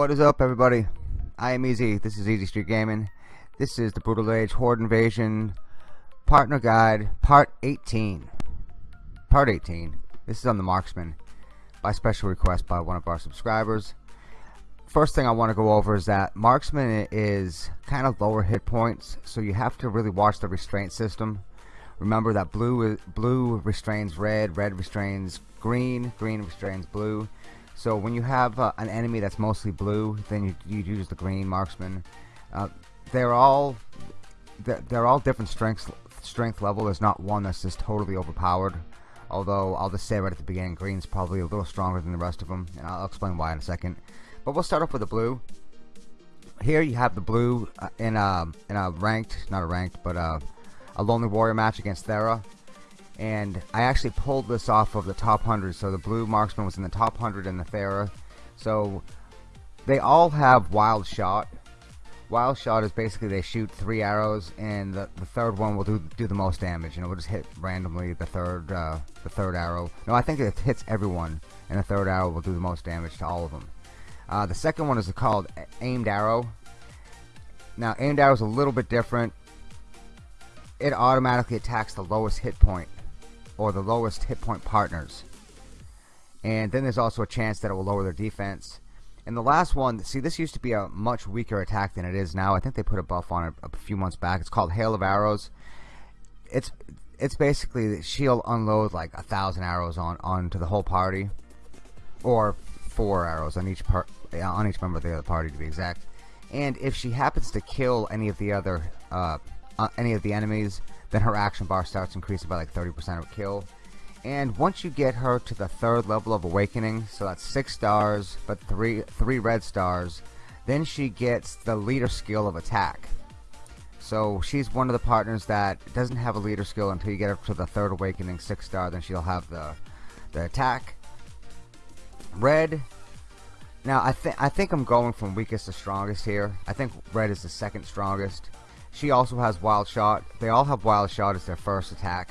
What is up everybody? I am Easy. This is Easy Street Gaming. This is the Brutal Age Horde Invasion Partner Guide Part 18. Part 18. This is on the Marksman by special request by one of our subscribers. First thing I want to go over is that Marksman is kind of lower hit points so you have to really watch the restraint system. Remember that blue blue restrains red, red restrains green, green restrains blue so when you have uh, an enemy that's mostly blue, then you, you use the green marksman. Uh, they're all they're, they're all different strengths strength level. There's not one that's just totally overpowered. Although I'll just say right at the beginning, green's probably a little stronger than the rest of them, and I'll explain why in a second. But we'll start off with the blue. Here you have the blue uh, in a in a ranked, not a ranked, but a, a lonely warrior match against Thera and I actually pulled this off of the top 100 so the blue marksman was in the top 100 in the Thera so they all have wild shot. Wild shot is basically they shoot three arrows and the, the third one will do do the most damage and it will just hit randomly the third uh, the third arrow. No I think it hits everyone and the third arrow will do the most damage to all of them. Uh, the second one is called aimed arrow. Now aimed arrow is a little bit different. It automatically attacks the lowest hit point or the lowest hit point partners. And then there's also a chance that it will lower their defense. And the last one see this used to be a much weaker attack than it is now. I think they put a buff on it a few months back. It's called hail of arrows. It's it's basically she'll unload like a thousand arrows on onto the whole party. Or four arrows on each part on each member of the other party to be exact. And if she happens to kill any of the other uh, uh, any of the enemies then her action bar starts increasing by like 30% of kill. And once you get her to the third level of awakening so that's six stars but three three red stars then she gets the leader skill of attack. So she's one of the partners that doesn't have a leader skill until you get her to the third awakening six star then she'll have the the attack. Red. Now I think I think I'm going from weakest to strongest here. I think red is the second strongest she also has Wild Shot. They all have Wild Shot as their first attack.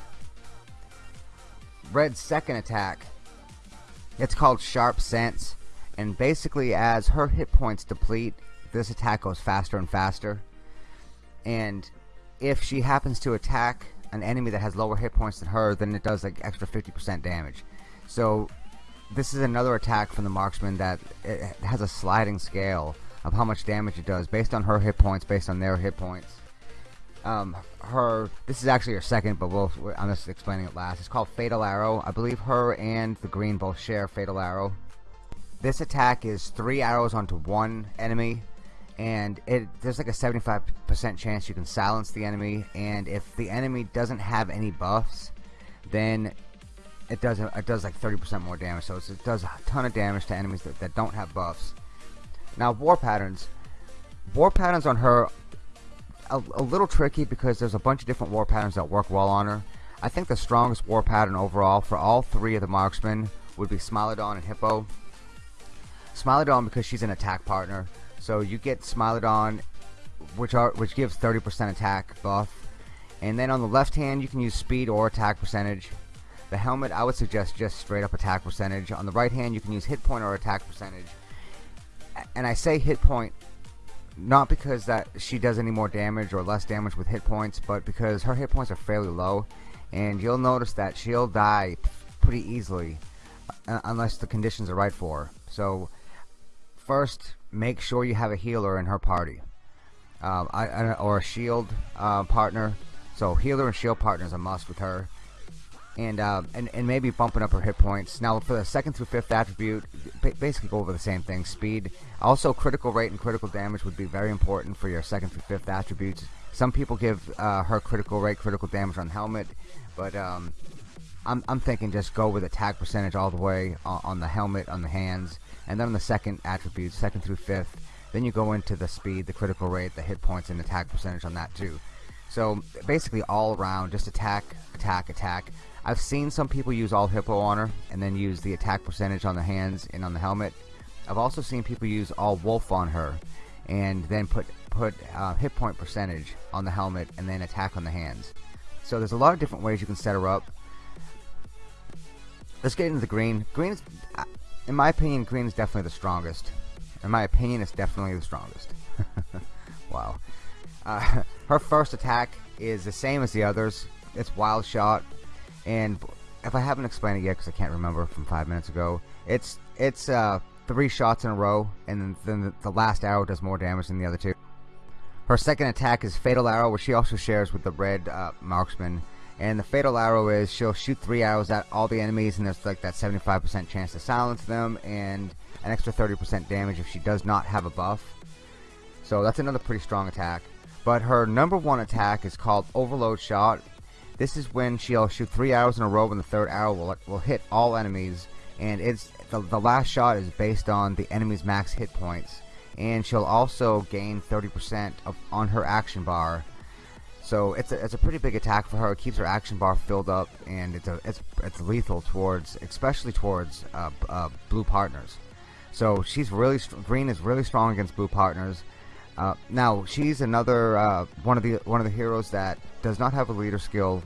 Red's second attack, it's called Sharp Sense. And basically as her hit points deplete, this attack goes faster and faster. And if she happens to attack an enemy that has lower hit points than her, then it does like extra 50% damage. So this is another attack from the marksman that eh, has a sliding scale of how much damage it does based on her hit points, based on their hit points um, her this is actually her second but we'll I'm just explaining it last. It's called Fatal Arrow. I believe her and the green both share Fatal Arrow. This attack is three arrows onto one enemy and it there's like a 75% chance you can silence the enemy and if the enemy doesn't have any buffs then it does it does like 30% more damage. So it does a ton of damage to enemies that, that don't have buffs. Now war patterns. War patterns on her a, a little tricky because there's a bunch of different war patterns that work well on her. I think the strongest war pattern overall for all three of the marksmen would be Smilodon and Hippo. Smilodon because she's an attack partner, so you get Smilodon, which are which gives 30% attack buff, and then on the left hand you can use speed or attack percentage. The helmet I would suggest just straight up attack percentage. On the right hand you can use hit point or attack percentage. And I say hit point not because that she does any more damage or less damage with hit points but because her hit points are fairly low and you'll notice that she'll die pretty easily uh, unless the conditions are right for her. So first make sure you have a healer in her party. Um, I, or a shield uh, partner. So healer and shield partner is a must with her and, uh, and and maybe bumping up her hit points. Now for the second through fifth attribute, basically go over the same thing. Speed, also critical rate and critical damage would be very important for your second through fifth attributes. Some people give uh, her critical rate, critical damage on helmet, but um, I'm I'm thinking just go with attack percentage all the way on, on the helmet, on the hands, and then on the second attribute, second through fifth. Then you go into the speed, the critical rate, the hit points, and attack percentage on that too. So basically all around, just attack, attack, attack. I've seen some people use all hippo on her and then use the attack percentage on the hands and on the helmet. I've also seen people use all wolf on her and then put put uh, hit point percentage on the helmet and then attack on the hands. So there's a lot of different ways you can set her up. Let's get into the green. Green is, uh, in my opinion, green is definitely the strongest. in my opinion, it's definitely the strongest. wow. Uh, her first attack is the same as the others. It's Wild Shot, and if I haven't explained it yet, because I can't remember from five minutes ago, it's it's uh, three shots in a row, and then the last arrow does more damage than the other two. Her second attack is Fatal Arrow, which she also shares with the red uh, marksman. And the Fatal Arrow is she'll shoot three arrows at all the enemies, and there's like that 75% chance to silence them, and an extra 30% damage if she does not have a buff. So that's another pretty strong attack. But her number one attack is called Overload Shot. This is when she'll shoot three arrows in a row, and the third arrow will, will hit all enemies. And it's the, the last shot is based on the enemy's max hit points and she'll also gain 30% of, on her action bar. So it's a, it's a pretty big attack for her. It keeps her action bar filled up, and it's a, it's it's lethal towards, especially towards uh, uh, blue partners. So she's really green is really strong against blue partners. Uh, now she's another uh, one of the one of the heroes that does not have a leader skill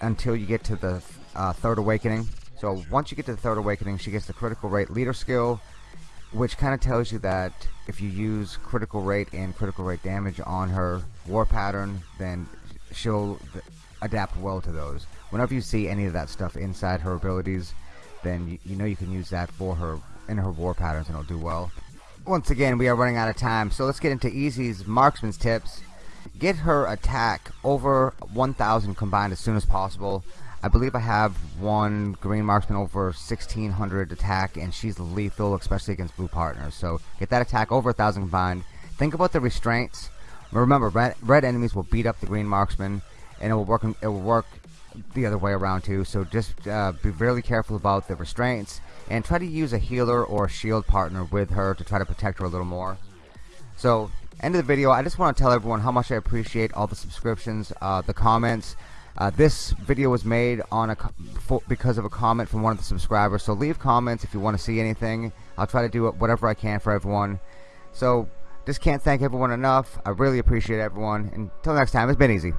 until you get to the uh, third awakening. So once you get to the third awakening, she gets the critical rate leader skill, which kind of tells you that if you use critical rate and critical rate damage on her war pattern then she'll adapt well to those whenever you see any of that stuff inside her abilities then you, you know you can use that for her in her war patterns and it'll do well once again we are running out of time so let's get into Easy's marksman's tips. Get her attack over 1000 combined as soon as possible. I believe I have one green marksman over 1600 attack and she's lethal especially against blue partners. So get that attack over a thousand combined. Think about the restraints. Remember red, red enemies will beat up the green marksman and it will work it will work the other way around too so just uh, be really careful about the restraints and try to use a healer or a shield partner with her to try to protect her a little more so end of the video I just want to tell everyone how much I appreciate all the subscriptions uh, the comments uh, this video was made on a for, because of a comment from one of the subscribers. So leave comments if you want to see anything. I'll try to do whatever I can for everyone. So just can't thank everyone enough. I really appreciate everyone. Until next time, it's been easy.